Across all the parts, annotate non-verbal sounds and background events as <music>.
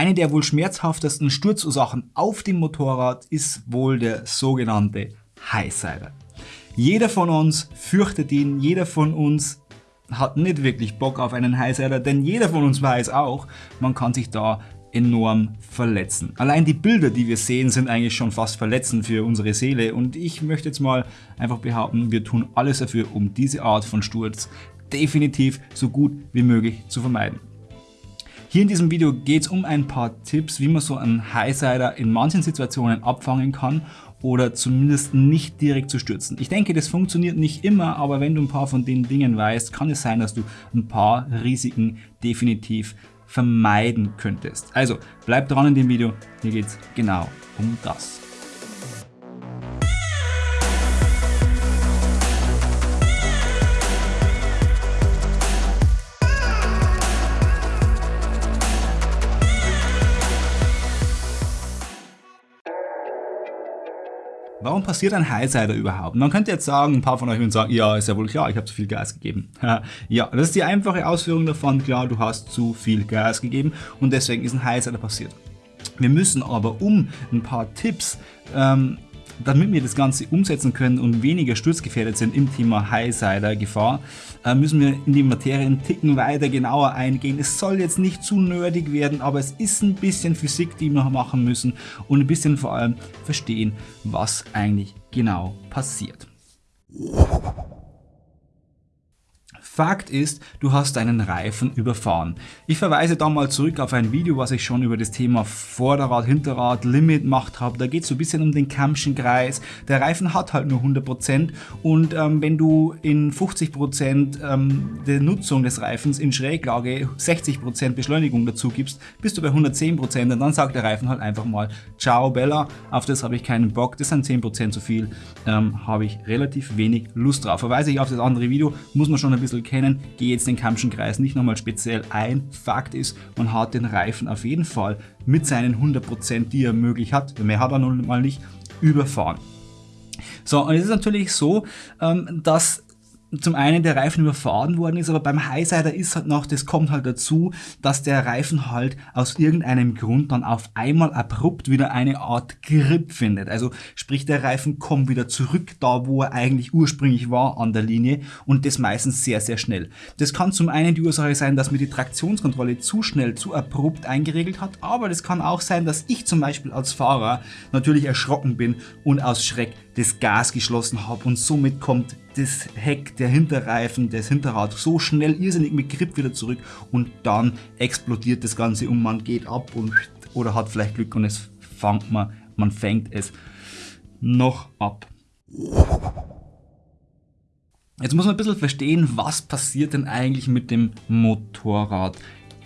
Eine der wohl schmerzhaftesten Sturzursachen auf dem Motorrad ist wohl der sogenannte Highsider. Jeder von uns fürchtet ihn, jeder von uns hat nicht wirklich Bock auf einen Highsider, denn jeder von uns weiß auch, man kann sich da enorm verletzen. Allein die Bilder, die wir sehen, sind eigentlich schon fast verletzend für unsere Seele und ich möchte jetzt mal einfach behaupten, wir tun alles dafür, um diese Art von Sturz definitiv so gut wie möglich zu vermeiden. Hier in diesem Video geht es um ein paar Tipps, wie man so einen Highsider in manchen Situationen abfangen kann oder zumindest nicht direkt zu stürzen. Ich denke, das funktioniert nicht immer, aber wenn du ein paar von den Dingen weißt, kann es sein, dass du ein paar Risiken definitiv vermeiden könntest. Also bleib dran in dem Video, hier geht es genau um das. Warum passiert ein Highsider überhaupt? Man könnte jetzt sagen, ein paar von euch würden sagen, ja, ist ja wohl klar, ich habe zu viel Gas gegeben. <laughs> ja, das ist die einfache Ausführung davon, klar, du hast zu viel Gas gegeben und deswegen ist ein Highsider passiert. Wir müssen aber, um ein paar Tipps ähm, damit wir das Ganze umsetzen können und weniger sturzgefährdet sind im Thema Highsider-Gefahr, äh, müssen wir in die Materie einen Ticken weiter genauer eingehen. Es soll jetzt nicht zu nerdig werden, aber es ist ein bisschen Physik, die wir machen müssen und ein bisschen vor allem verstehen, was eigentlich genau passiert. Fakt ist, du hast deinen Reifen überfahren. Ich verweise da mal zurück auf ein Video, was ich schon über das Thema Vorderrad, Hinterrad, Limit gemacht habe. Da geht es so ein bisschen um den Kammschen Kreis. Der Reifen hat halt nur 100% und ähm, wenn du in 50% ähm, der Nutzung des Reifens in Schräglage 60% Beschleunigung dazu gibst, bist du bei 110% und dann sagt der Reifen halt einfach mal Ciao Bella, auf das habe ich keinen Bock, das sind 10% zu viel, ähm, habe ich relativ wenig Lust drauf. Verweise ich auf das andere Video, muss man schon ein bisschen kennen, gehe jetzt den Kampschen Kreis nicht nochmal speziell ein. Fakt ist, man hat den Reifen auf jeden Fall mit seinen 100%, die er möglich hat, mehr hat er nun mal nicht, überfahren. So, und es ist natürlich so, ähm, dass zum einen der Reifen überfahren worden ist, aber beim Highsider ist halt noch, das kommt halt dazu, dass der Reifen halt aus irgendeinem Grund dann auf einmal abrupt wieder eine Art Grip findet. Also sprich der Reifen kommt wieder zurück da, wo er eigentlich ursprünglich war an der Linie und das meistens sehr, sehr schnell. Das kann zum einen die Ursache sein, dass mir die Traktionskontrolle zu schnell, zu abrupt eingeregelt hat, aber das kann auch sein, dass ich zum Beispiel als Fahrer natürlich erschrocken bin und aus Schreck das Gas geschlossen habe und somit kommt das Heck, der Hinterreifen, das Hinterrad so schnell irrsinnig mit Grip wieder zurück und dann explodiert das Ganze und man geht ab und oder hat vielleicht Glück und es fängt man, man fängt es noch ab. Jetzt muss man ein bisschen verstehen, was passiert denn eigentlich mit dem Motorrad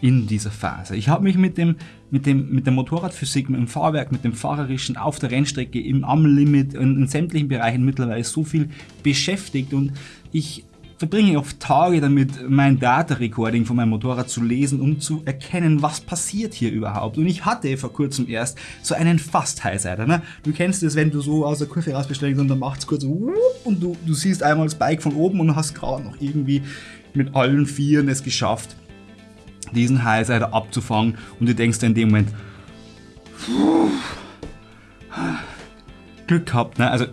in dieser Phase. Ich habe mich mit, dem, mit, dem, mit der Motorradphysik, mit dem Fahrwerk, mit dem Fahrerischen auf der Rennstrecke, im, am Limit, in, in sämtlichen Bereichen mittlerweile so viel beschäftigt und ich verbringe oft Tage damit, mein Data Recording von meinem Motorrad zu lesen, um zu erkennen, was passiert hier überhaupt. Und ich hatte vor kurzem erst so einen fast Highsider. Ne? Du kennst es, wenn du so aus der Kurve raus beschleunigst und dann macht es kurz und du, du siehst einmal das Bike von oben und hast gerade noch irgendwie mit allen Vieren es geschafft, diesen Highsider abzufangen und du denkst in dem Moment, Glück gehabt, ne? Also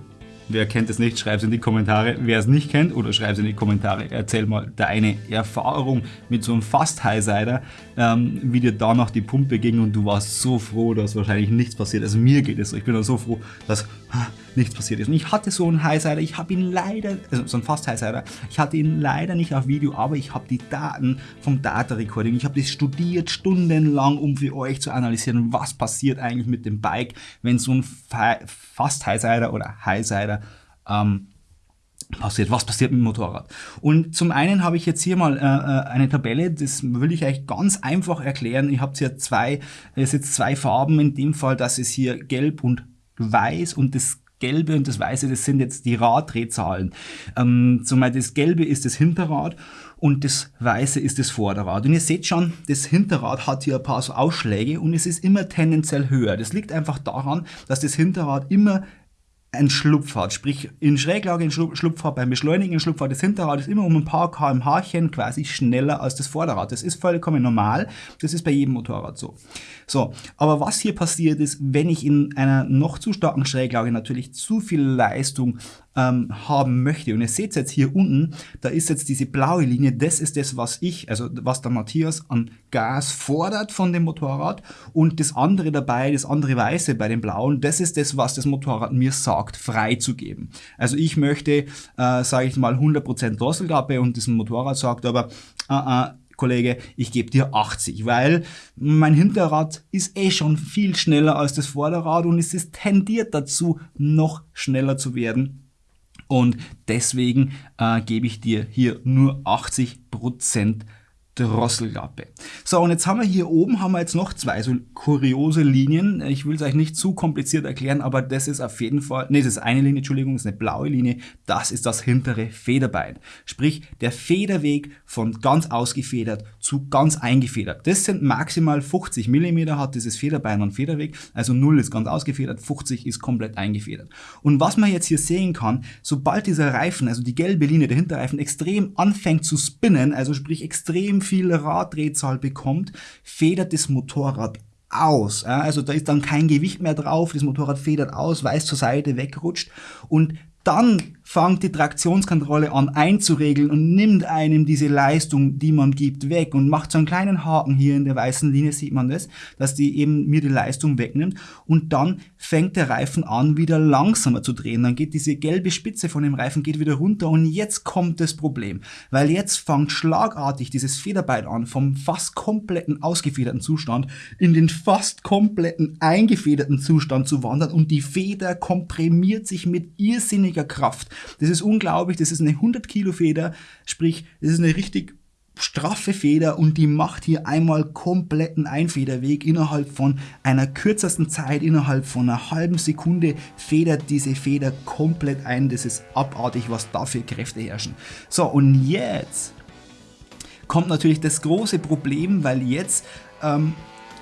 Wer kennt es nicht, schreib es in die Kommentare. Wer es nicht kennt, oder schreib es in die Kommentare. Erzähl mal deine Erfahrung mit so einem Fast Highsider, ähm, wie dir danach die Pumpe ging und du warst so froh, dass wahrscheinlich nichts passiert. Also mir geht es so. Ich bin so froh, dass nichts passiert ist. Und ich hatte so einen Highsider, ich habe ihn leider, also so einen Fast Highsider, ich hatte ihn leider nicht auf Video, aber ich habe die Daten vom Data Recording, ich habe das studiert stundenlang, um für euch zu analysieren, was passiert eigentlich mit dem Bike, wenn so ein Fast Highsider oder Highsider ähm, passiert, was passiert mit dem Motorrad. Und zum einen habe ich jetzt hier mal äh, äh eine Tabelle, das will ich euch ganz einfach erklären. Ihr habt hier zwei, es jetzt zwei Farben, in dem Fall, das ist hier gelb und weiß und das Gelbe und das Weiße, das sind jetzt die Raddrehzahlen. Ähm, zumal das Gelbe ist das Hinterrad und das Weiße ist das Vorderrad. Und ihr seht schon, das Hinterrad hat hier ein paar so Ausschläge und es ist immer tendenziell höher. Das liegt einfach daran, dass das Hinterrad immer ein Schlupfhart, sprich in Schräglage in Schlupfhart, beim Beschleunigen in Schlupfhart, das Hinterrad ist immer um ein paar kmh quasi schneller als das Vorderrad. Das ist vollkommen normal, das ist bei jedem Motorrad so. So, aber was hier passiert ist, wenn ich in einer noch zu starken Schräglage natürlich zu viel Leistung ähm, haben möchte. Und ihr seht jetzt hier unten, da ist jetzt diese blaue Linie, das ist das, was ich, also was der Matthias an Gas fordert von dem Motorrad. Und das andere dabei, das andere Weiße bei dem blauen, das ist das, was das Motorrad mir sagt, freizugeben. Also ich möchte, äh, sage ich mal, 100% Drosselklappe und das Motorrad sagt aber, uh, uh, Kollege, ich gebe dir 80, weil mein Hinterrad ist eh schon viel schneller als das Vorderrad und es ist tendiert dazu, noch schneller zu werden. Und deswegen äh, gebe ich dir hier nur 80 Prozent Drosselklappe. So, und jetzt haben wir hier oben haben wir jetzt noch zwei so kuriose Linien. Ich will es euch nicht zu kompliziert erklären, aber das ist auf jeden Fall, nee, das ist eine Linie, Entschuldigung, das ist eine blaue Linie. Das ist das hintere Federbein. Sprich, der Federweg von ganz ausgefedert zu ganz eingefedert. Das sind maximal 50 Millimeter hat dieses Federbein und Federweg. Also 0 ist ganz ausgefedert, 50 ist komplett eingefedert. Und was man jetzt hier sehen kann, sobald dieser Reifen, also die gelbe Linie, der Hinterreifen extrem anfängt zu spinnen, also sprich extrem viel Raddrehzahl bekommt, federt das Motorrad aus. Also da ist dann kein Gewicht mehr drauf, das Motorrad federt aus, weiß zur Seite wegrutscht und dann fängt die Traktionskontrolle an einzuregeln und nimmt einem diese Leistung, die man gibt, weg und macht so einen kleinen Haken hier in der weißen Linie, sieht man das, dass die eben mir die Leistung wegnimmt und dann fängt der Reifen an, wieder langsamer zu drehen. Dann geht diese gelbe Spitze von dem Reifen geht wieder runter und jetzt kommt das Problem, weil jetzt fängt schlagartig dieses Federbein an, vom fast kompletten ausgefederten Zustand in den fast kompletten eingefederten Zustand zu wandern und die Feder komprimiert sich mit irrsinniger Kraft. Das ist unglaublich, das ist eine 100 Kilo Feder, sprich, das ist eine richtig straffe Feder und die macht hier einmal kompletten Einfederweg innerhalb von einer kürzesten Zeit, innerhalb von einer halben Sekunde federt diese Feder komplett ein. Das ist abartig, was da für Kräfte herrschen. So, und jetzt kommt natürlich das große Problem, weil jetzt ähm,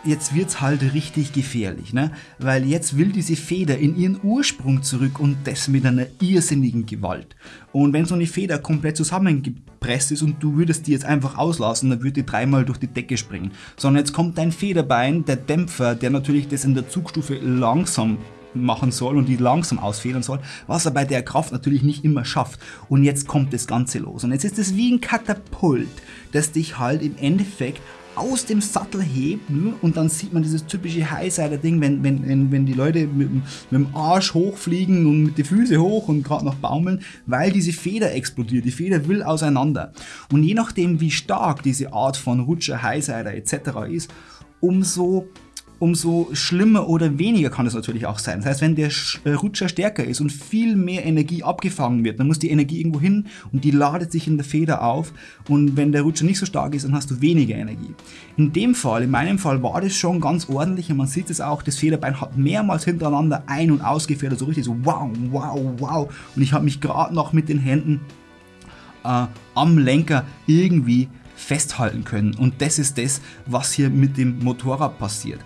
jetzt wird's halt richtig gefährlich, ne? Weil jetzt will diese Feder in ihren Ursprung zurück und das mit einer irrsinnigen Gewalt. Und wenn so eine Feder komplett zusammengepresst ist und du würdest die jetzt einfach auslassen, dann würde die dreimal durch die Decke springen. Sondern jetzt kommt dein Federbein, der Dämpfer, der natürlich das in der Zugstufe langsam machen soll und die langsam ausfedern soll, was er bei der Kraft natürlich nicht immer schafft. Und jetzt kommt das Ganze los. Und jetzt ist es wie ein Katapult, das dich halt im Endeffekt aus dem Sattel hebt ne? und dann sieht man dieses typische Highsider-Ding, wenn, wenn, wenn, wenn die Leute mit, mit dem Arsch hochfliegen und mit den Füßen hoch und gerade noch baumeln, weil diese Feder explodiert. Die Feder will auseinander. Und je nachdem, wie stark diese Art von Rutscher, Highsider etc. ist, umso umso schlimmer oder weniger kann es natürlich auch sein. Das heißt, wenn der äh, Rutscher stärker ist und viel mehr Energie abgefangen wird, dann muss die Energie irgendwo hin und die ladet sich in der Feder auf. Und wenn der Rutscher nicht so stark ist, dann hast du weniger Energie. In dem Fall, in meinem Fall, war das schon ganz ordentlich und man sieht es auch, das Federbein hat mehrmals hintereinander ein- und ausgefedert, so richtig so wow, wow, wow. Und ich habe mich gerade noch mit den Händen äh, am Lenker irgendwie festhalten können. Und das ist das, was hier mit dem Motorrad passiert.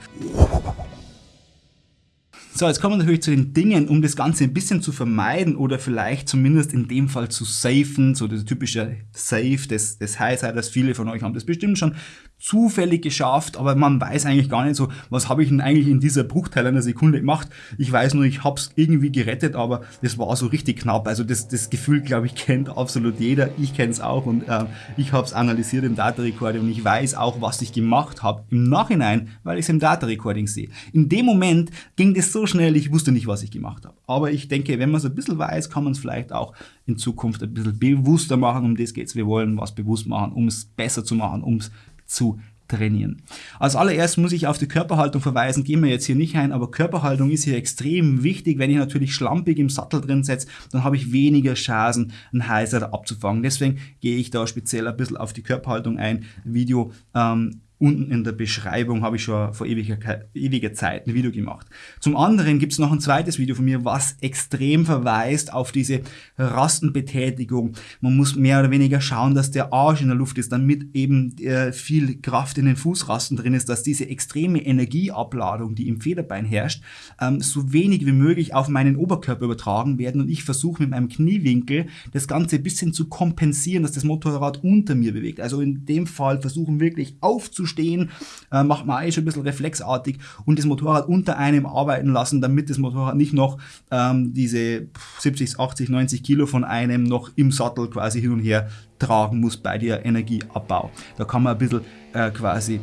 So, jetzt kommen wir natürlich zu den Dingen, um das Ganze ein bisschen zu vermeiden oder vielleicht zumindest in dem Fall zu safen, so das typische Safe des, des Highsiders. Viele von euch haben das bestimmt schon zufällig geschafft, aber man weiß eigentlich gar nicht so, was habe ich denn eigentlich in dieser Bruchteil einer Sekunde gemacht. Ich weiß nur, ich habe es irgendwie gerettet, aber das war so richtig knapp. Also das, das Gefühl, glaube ich, kennt absolut jeder. Ich kenne es auch und äh, ich habe es analysiert im Data Recording und ich weiß auch, was ich gemacht habe im Nachhinein, weil ich es im Data Recording sehe. In dem Moment ging das so schnell, ich wusste nicht, was ich gemacht habe. Aber ich denke, wenn man es ein bisschen weiß, kann man es vielleicht auch in Zukunft ein bisschen bewusster machen. Um das geht es. Wir wollen was bewusst machen, um es besser zu machen, um es zu trainieren. Als allererst muss ich auf die Körperhaltung verweisen, gehen wir jetzt hier nicht ein, aber Körperhaltung ist hier extrem wichtig. Wenn ich natürlich schlampig im Sattel drin setze, dann habe ich weniger Chancen, einen Heiser abzufangen. Deswegen gehe ich da speziell ein bisschen auf die Körperhaltung ein. Video ähm, Unten in der Beschreibung habe ich schon vor ewiger, ewiger Zeit ein Video gemacht. Zum anderen gibt es noch ein zweites Video von mir, was extrem verweist auf diese Rastenbetätigung. Man muss mehr oder weniger schauen, dass der Arsch in der Luft ist, damit eben äh, viel Kraft in den Fußrasten drin ist, dass diese extreme Energieabladung, die im Federbein herrscht, ähm, so wenig wie möglich auf meinen Oberkörper übertragen werden und ich versuche mit meinem Kniewinkel das Ganze ein bisschen zu kompensieren, dass das Motorrad unter mir bewegt. Also in dem Fall versuchen wirklich aufzustehen, äh, macht man eigentlich schon ein bisschen reflexartig und das Motorrad unter einem arbeiten lassen, damit das Motorrad nicht noch ähm, diese 70, 80, 90 Kilo von einem noch im Sattel quasi hin und her tragen muss bei der Energieabbau. Da kann man ein bisschen äh, quasi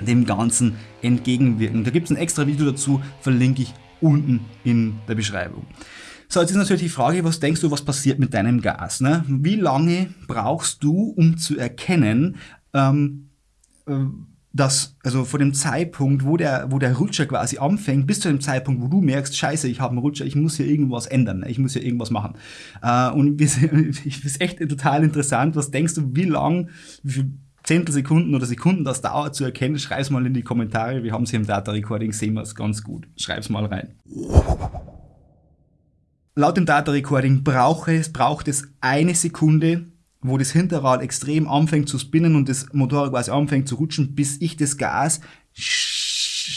dem Ganzen entgegenwirken. Da gibt es ein extra Video dazu, verlinke ich unten in der Beschreibung. So, jetzt ist natürlich die Frage, was denkst du, was passiert mit deinem Gas? Ne? Wie lange brauchst du, um zu erkennen, ähm, äh, dass, also vor dem Zeitpunkt, wo der, wo der Rutscher quasi anfängt, bis zu dem Zeitpunkt, wo du merkst, scheiße, ich habe einen Rutscher, ich muss hier irgendwas ändern, ich muss hier irgendwas machen. Äh, und es <laughs> ist echt total interessant, was denkst du, wie lang, wie viel Zehntelsekunden oder Sekunden das dauert zu erkennen, schreib's mal in die Kommentare, wir haben es hier im Data Recording, sehen wir es ganz gut. Schreib's mal rein. Laut dem Data Recording braucht es, braucht es eine Sekunde, wo das Hinterrad extrem anfängt zu spinnen und das Motorrad quasi anfängt zu rutschen, bis ich das Gas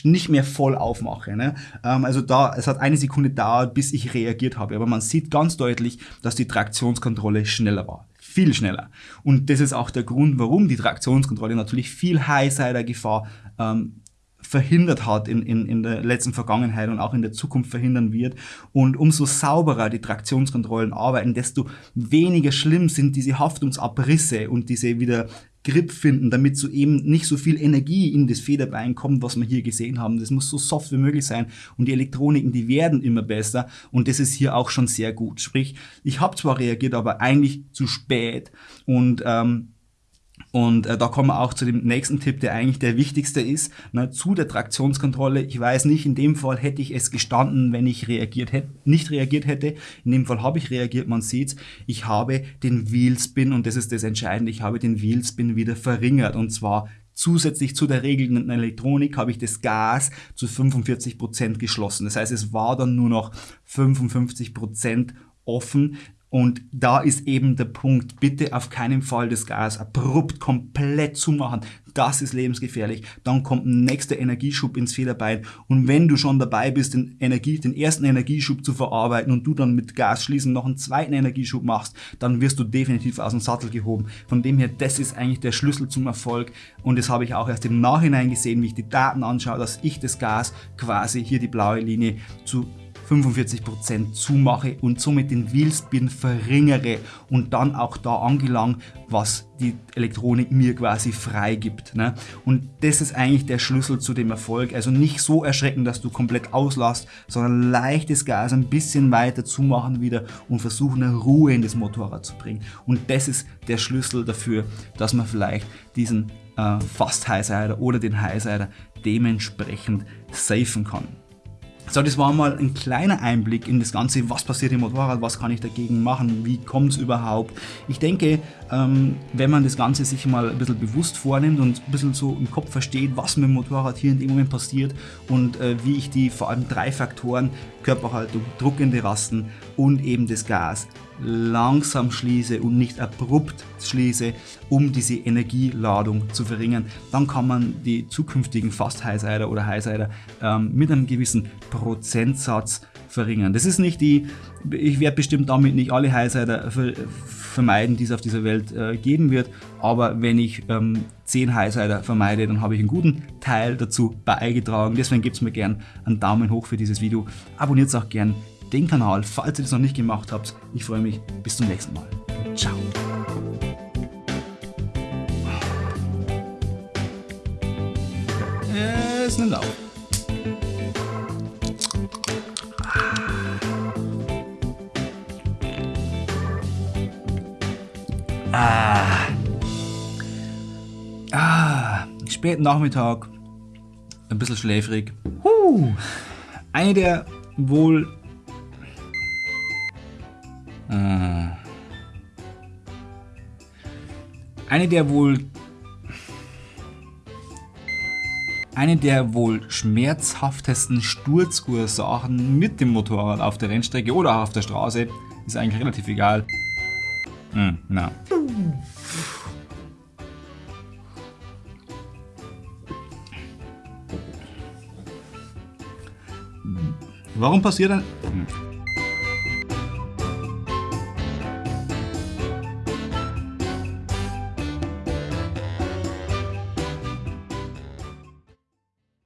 nicht mehr voll aufmache. Ne? Ähm, also da, es hat eine Sekunde dauert, bis ich reagiert habe. Aber man sieht ganz deutlich, dass die Traktionskontrolle schneller war. Viel schneller. Und das ist auch der Grund, warum die Traktionskontrolle natürlich viel Highsider-Gefahr ähm, verhindert hat in, in, in der letzten Vergangenheit und auch in der Zukunft verhindern wird. Und umso sauberer die Traktionskontrollen arbeiten, desto weniger schlimm sind diese Haftungsabrisse und diese wieder Grip finden, damit so eben nicht so viel Energie in das Federbein kommt, was wir hier gesehen haben. Das muss so soft wie möglich sein und die Elektroniken, die werden immer besser und das ist hier auch schon sehr gut. Sprich, ich habe zwar reagiert, aber eigentlich zu spät und ähm, und äh, da kommen wir auch zu dem nächsten Tipp, der eigentlich der wichtigste ist, ne, zu der Traktionskontrolle. Ich weiß nicht, in dem Fall hätte ich es gestanden, wenn ich reagiert hätte, nicht reagiert hätte. In dem Fall habe ich reagiert, man sieht's. Ich habe den Wheelspin, und das ist das Entscheidende, ich habe den Wheelspin wieder verringert. Und zwar Zusätzlich zu der regelnden Elektronik habe ich das Gas zu 45 Prozent geschlossen. Das heißt, es war dann nur noch 55 Prozent offen. Und da ist eben der Punkt, bitte auf keinen Fall das Gas abrupt komplett zumachen. Das ist lebensgefährlich. Dann kommt ein nächster Energieschub ins Federbein. Und wenn du schon dabei bist, den, Energie, den ersten Energieschub zu verarbeiten und du dann mit Gas schließen noch einen zweiten Energieschub machst, dann wirst du definitiv aus dem Sattel gehoben. Von dem her, das ist eigentlich der Schlüssel zum Erfolg. Und das habe ich auch erst im Nachhinein gesehen, wie ich die Daten anschaue, dass ich das Gas quasi hier die blaue Linie zu 45% zumache und somit den Wheelspin verringere und dann auch da angelangt, was die Elektronik mir quasi freigibt. Ne? Und das ist eigentlich der Schlüssel zu dem Erfolg. Also nicht so erschrecken, dass du komplett auslässt, sondern leichtes Gas ein bisschen weiter zumachen wieder und versuchen eine Ruhe in das Motorrad zu bringen. Und das ist der Schlüssel dafür, dass man vielleicht diesen äh, Fast Highsider oder den Highsider dementsprechend safen kann. So, das war mal ein kleiner Einblick in das Ganze, was passiert im Motorrad, was kann ich dagegen machen, wie kommt es überhaupt. Ich denke, ähm, wenn man das Ganze sich mal ein bisschen bewusst vornimmt und ein bisschen so im Kopf versteht, was mit dem Motorrad hier in dem Moment passiert und äh, wie ich die vor allem drei Faktoren, Körperhaltung, druckende Rasten und eben das Gas, langsam schließe und nicht abrupt schließe, um diese Energieladung zu verringern, dann kann man die zukünftigen Fast Highsider oder Highsider ähm, mit einem gewissen Prozentsatz verringern. Das ist nicht die, ich werde bestimmt damit nicht alle Highsider ver vermeiden, die es auf dieser Welt äh, geben wird, aber wenn ich ähm, 10 Highsider vermeide, dann habe ich einen guten Teil dazu beigetragen. Deswegen gebt mir gern einen Daumen hoch für dieses Video. Abonniert auch gern den Kanal, falls ihr das noch nicht gemacht habt. Ich freue mich. Bis zum nächsten Mal. Ciao. Es nimmt auf. Ah. Ah. Späten Nachmittag. Ein bisschen schläfrig. Huh. Eine der wohl äh. Eine der wohl eine der wohl schmerzhaftesten Sturzursachen mit dem Motorrad auf der Rennstrecke oder auch auf der Straße. Ist eigentlich relativ egal. Hm, na. Warum passiert ein... Hm.